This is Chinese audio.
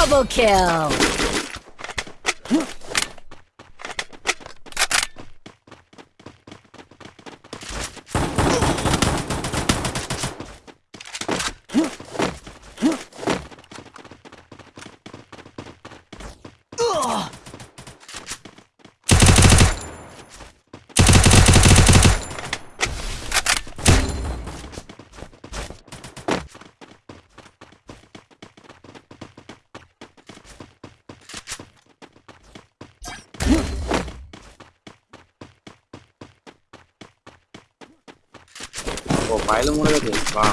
Double kill! 我白了，我那个点吧。